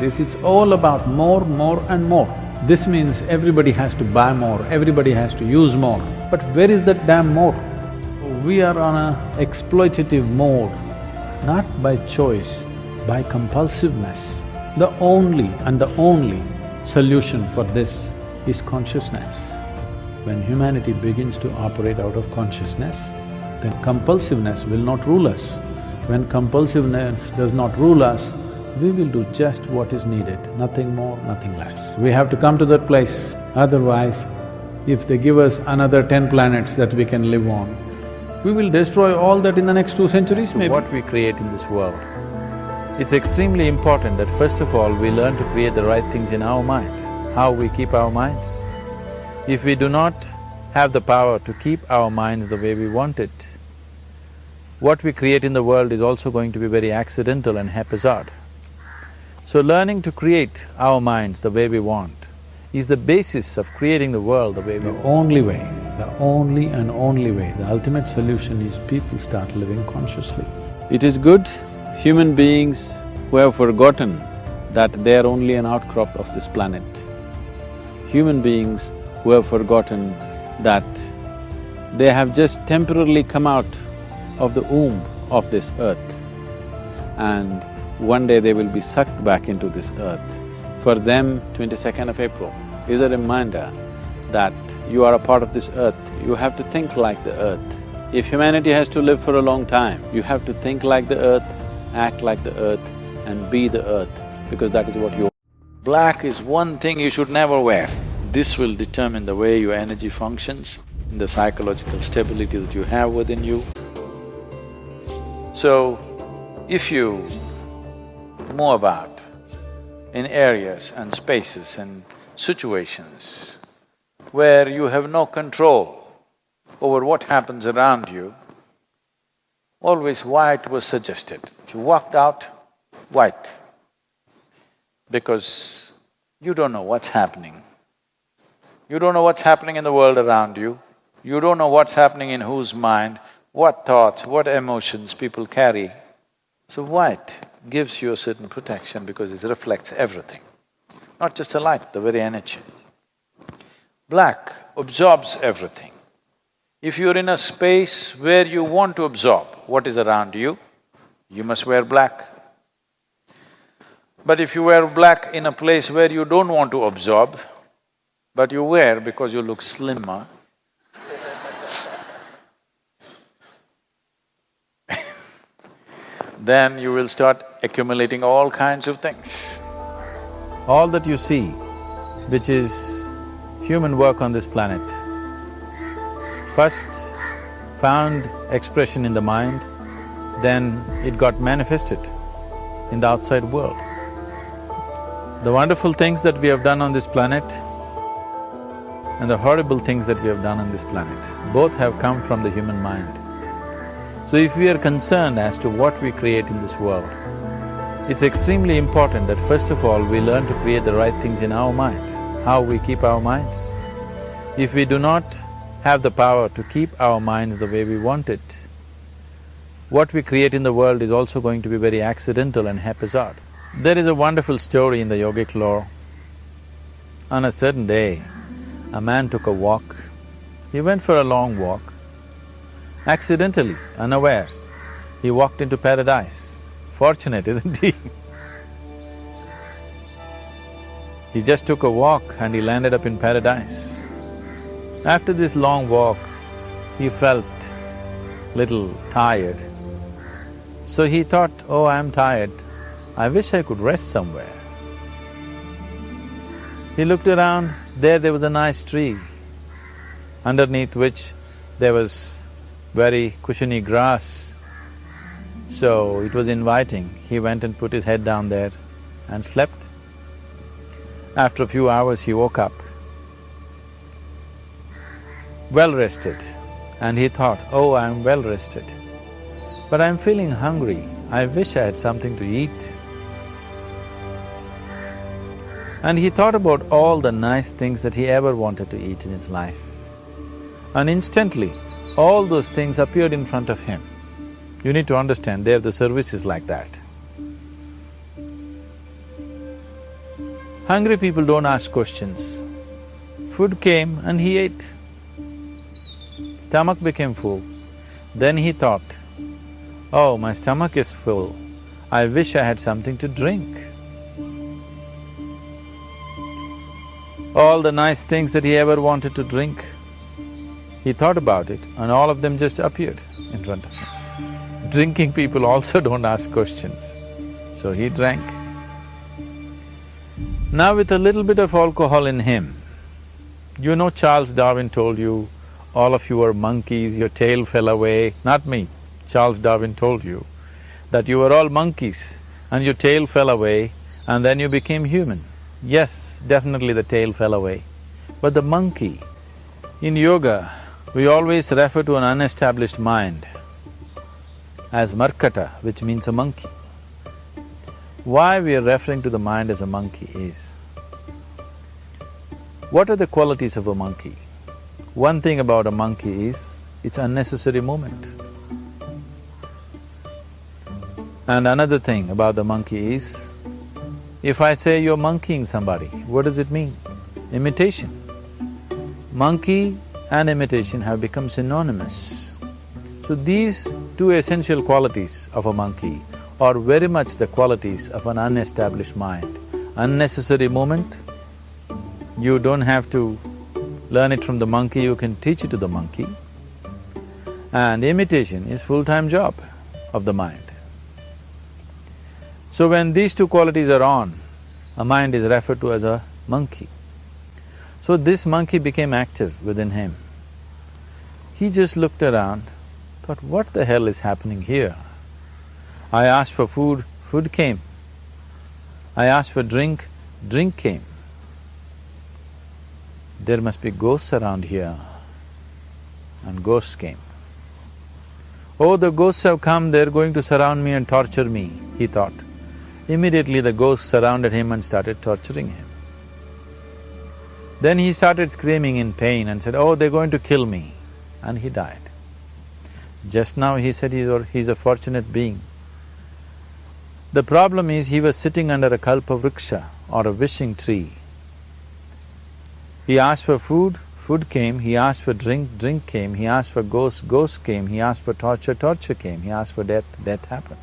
this, it's all about more, more and more. This means everybody has to buy more, everybody has to use more. But where is that damn more? We are on a exploitative mode, not by choice, by compulsiveness. The only and the only solution for this is consciousness. When humanity begins to operate out of consciousness, then compulsiveness will not rule us. When compulsiveness does not rule us, we will do just what is needed, nothing more, nothing less. We have to come to that place, otherwise if they give us another ten planets that we can live on, we will destroy all that in the next two centuries maybe. what we create in this world. It's extremely important that first of all, we learn to create the right things in our mind, how we keep our minds. If we do not have the power to keep our minds the way we want it, what we create in the world is also going to be very accidental and haphazard. So learning to create our minds the way we want is the basis of creating the world the way we The only way, the only and only way, the ultimate solution is people start living consciously. It is good human beings who have forgotten that they are only an outcrop of this planet. Human beings who have forgotten that they have just temporarily come out of the womb of this earth and one day they will be sucked back into this earth. For them, twenty-second of April is a reminder that you are a part of this earth, you have to think like the earth. If humanity has to live for a long time, you have to think like the earth, act like the earth and be the earth because that is what you Black is one thing you should never wear. This will determine the way your energy functions, the psychological stability that you have within you. So, if you move about in areas and spaces and situations where you have no control over what happens around you, always white was suggested. If you walked out, white because you don't know what's happening. You don't know what's happening in the world around you, you don't know what's happening in whose mind, what thoughts, what emotions people carry. So white gives you a certain protection because it reflects everything, not just the light, the very energy. Black absorbs everything. If you're in a space where you want to absorb what is around you, you must wear black. But if you wear black in a place where you don't want to absorb, but you wear because you look slimmer, then you will start accumulating all kinds of things. All that you see, which is human work on this planet, first found expression in the mind, then it got manifested in the outside world. The wonderful things that we have done on this planet and the horrible things that we have done on this planet, both have come from the human mind. So if we are concerned as to what we create in this world, it's extremely important that first of all, we learn to create the right things in our mind, how we keep our minds. If we do not have the power to keep our minds the way we want it, what we create in the world is also going to be very accidental and haphazard. There is a wonderful story in the yogic lore. On a certain day, a man took a walk. He went for a long walk. Accidentally, unawares, he walked into paradise. Fortunate, isn't he? he just took a walk and he landed up in paradise. After this long walk, he felt little tired. So he thought, oh, I'm tired, I wish I could rest somewhere. He looked around, there there was a nice tree, underneath which there was very cushiony grass. So it was inviting. He went and put his head down there and slept. After a few hours, he woke up, well rested, and he thought, oh, I'm well rested, but I'm feeling hungry. I wish I had something to eat. And he thought about all the nice things that he ever wanted to eat in his life. And instantly, all those things appeared in front of him. You need to understand, there the service is like that. Hungry people don't ask questions. Food came and he ate. Stomach became full. Then he thought, oh, my stomach is full, I wish I had something to drink. All the nice things that he ever wanted to drink, he thought about it and all of them just appeared in front of him. Drinking people also don't ask questions, so he drank. Now with a little bit of alcohol in him, you know Charles Darwin told you, all of you are monkeys, your tail fell away, not me. Charles Darwin told you that you were all monkeys and your tail fell away and then you became human. Yes, definitely the tail fell away. But the monkey, in yoga, we always refer to an unestablished mind as markata, which means a monkey. Why we are referring to the mind as a monkey is, what are the qualities of a monkey? One thing about a monkey is, it's unnecessary movement. And another thing about the monkey is, if I say you're monkeying somebody, what does it mean? Imitation. Monkey and imitation have become synonymous. So these two essential qualities of a monkey are very much the qualities of an unestablished mind. Unnecessary movement, you don't have to learn it from the monkey, you can teach it to the monkey. And imitation is full-time job of the mind. So when these two qualities are on, a mind is referred to as a monkey. So this monkey became active within him. He just looked around, thought, what the hell is happening here? I asked for food, food came. I asked for drink, drink came. There must be ghosts around here. And ghosts came. Oh, the ghosts have come, they're going to surround me and torture me, he thought. Immediately the ghosts surrounded him and started torturing him. Then he started screaming in pain and said, oh, they're going to kill me, and he died. Just now he said he's a fortunate being. The problem is he was sitting under a kalpa vriksha or a wishing tree. He asked for food, food came, he asked for drink, drink came, he asked for ghost, ghost came, he asked for torture, torture came, he asked for death, death happened.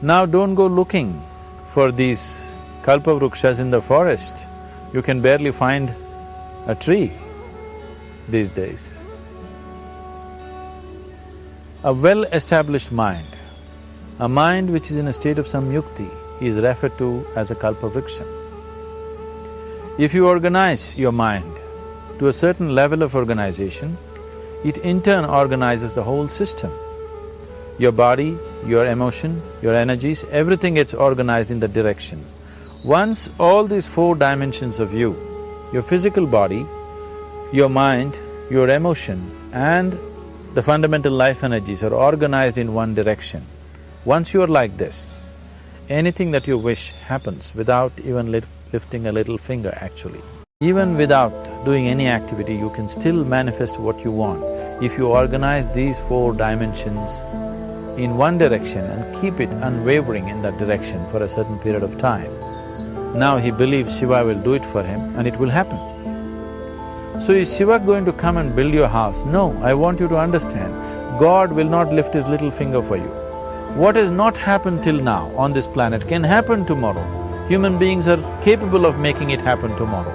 Now don't go looking for these kalpa kalpavrukshas in the forest. You can barely find a tree these days. A well-established mind, a mind which is in a state of samyukti is referred to as a kalpavriksha. If you organize your mind to a certain level of organization, it in turn organizes the whole system. Your body, your emotion, your energies, everything gets organized in that direction. Once all these four dimensions of you, your physical body, your mind, your emotion and the fundamental life energies are organized in one direction. Once you are like this, anything that you wish happens without even lifting a little finger actually. Even without doing any activity, you can still manifest what you want if you organize these four dimensions in one direction and keep it unwavering in that direction for a certain period of time. Now he believes Shiva will do it for him and it will happen. So is Shiva going to come and build your house? No, I want you to understand, God will not lift his little finger for you. What has not happened till now on this planet can happen tomorrow. Human beings are capable of making it happen tomorrow.